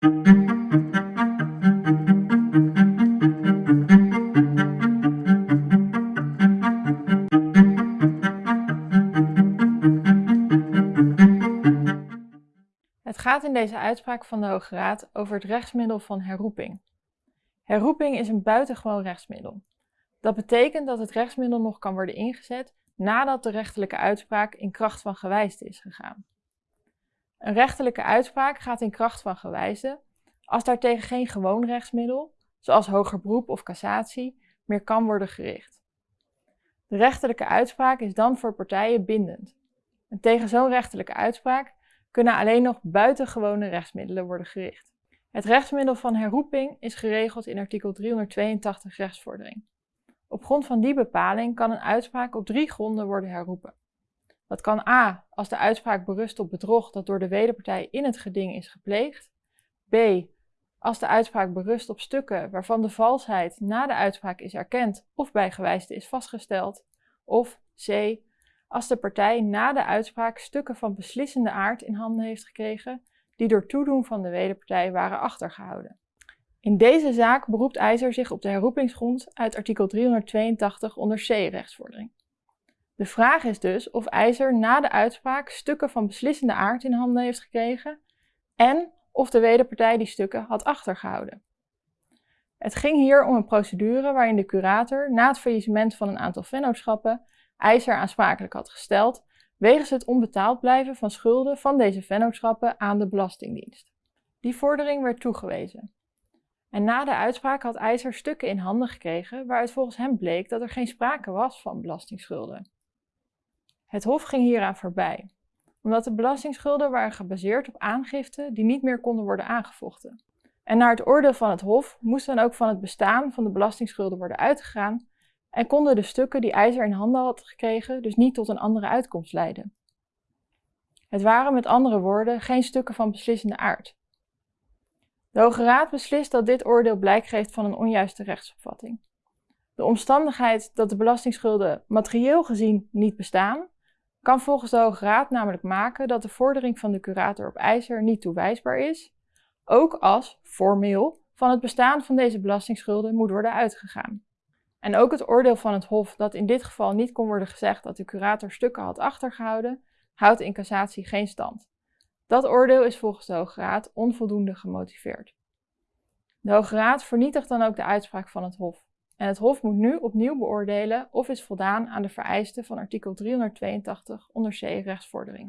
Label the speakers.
Speaker 1: Het gaat in deze uitspraak van de Hoge Raad over het rechtsmiddel van herroeping. Herroeping is een buitengewoon rechtsmiddel. Dat betekent dat het rechtsmiddel nog kan worden ingezet nadat de rechterlijke uitspraak in kracht van gewijsde is gegaan. Een rechterlijke uitspraak gaat in kracht van gewijsde als daartegen geen gewoon rechtsmiddel, zoals hoger beroep of cassatie, meer kan worden gericht. De rechterlijke uitspraak is dan voor partijen bindend. En tegen zo'n rechterlijke uitspraak kunnen alleen nog buitengewone rechtsmiddelen worden gericht. Het rechtsmiddel van herroeping is geregeld in artikel 382 rechtsvordering. Op grond van die bepaling kan een uitspraak op drie gronden worden herroepen. Dat kan a. als de uitspraak berust op bedrog dat door de wederpartij in het geding is gepleegd. b. als de uitspraak berust op stukken waarvan de valsheid na de uitspraak is erkend of bij is vastgesteld. Of c. als de partij na de uitspraak stukken van beslissende aard in handen heeft gekregen die door toedoen van de wederpartij waren achtergehouden. In deze zaak beroept IJzer zich op de herroepingsgrond uit artikel 382 onder C rechtsvordering. De vraag is dus of IJzer na de uitspraak stukken van beslissende aard in handen heeft gekregen en of de wederpartij die stukken had achtergehouden. Het ging hier om een procedure waarin de curator na het faillissement van een aantal vennootschappen IJzer aansprakelijk had gesteld wegens het onbetaald blijven van schulden van deze vennootschappen aan de Belastingdienst. Die vordering werd toegewezen. En na de uitspraak had IJzer stukken in handen gekregen waaruit volgens hem bleek dat er geen sprake was van belastingsschulden. Het Hof ging hieraan voorbij, omdat de belastingsschulden waren gebaseerd op aangiften die niet meer konden worden aangevochten. En naar het oordeel van het Hof moest dan ook van het bestaan van de belastingsschulden worden uitgegaan en konden de stukken die IJzer in handen had gekregen dus niet tot een andere uitkomst leiden. Het waren met andere woorden geen stukken van beslissende aard. De Hoge Raad beslist dat dit oordeel blijk geeft van een onjuiste rechtsopvatting. De omstandigheid dat de belastingsschulden materieel gezien niet bestaan, kan volgens de Hoge Raad namelijk maken dat de vordering van de curator op IJzer niet toewijsbaar is, ook als formeel van het bestaan van deze belastingsschulden moet worden uitgegaan. En ook het oordeel van het Hof dat in dit geval niet kon worden gezegd dat de curator stukken had achtergehouden, houdt in cassatie geen stand. Dat oordeel is volgens de Hoge Raad onvoldoende gemotiveerd. De Hoge Raad vernietigt dan ook de uitspraak van het Hof. En het Hof moet nu opnieuw beoordelen of is voldaan aan de vereisten van artikel 382 onder C rechtsvordering.